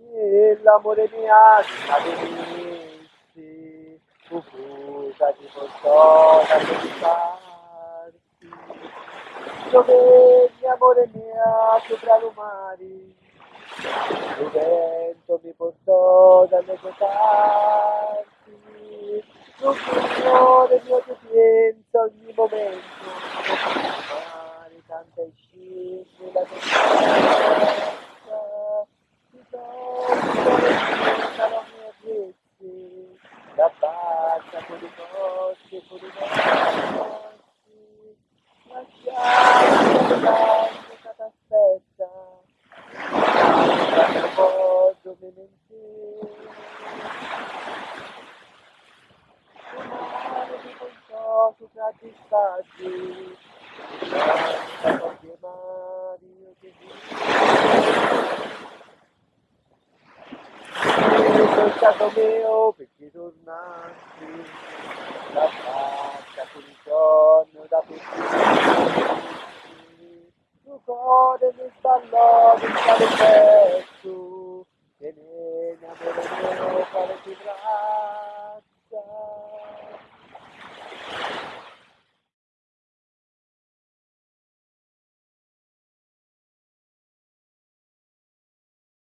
Nell'amore mia avvenisti, uffusa ti portò da pensarti. Dove amore mia sopra l'umari, il vento mi portò dalle tue parti. Lo Signore mio ti penso ogni momento, mare tanta e scende la posso me mentire. Mare di conto sopra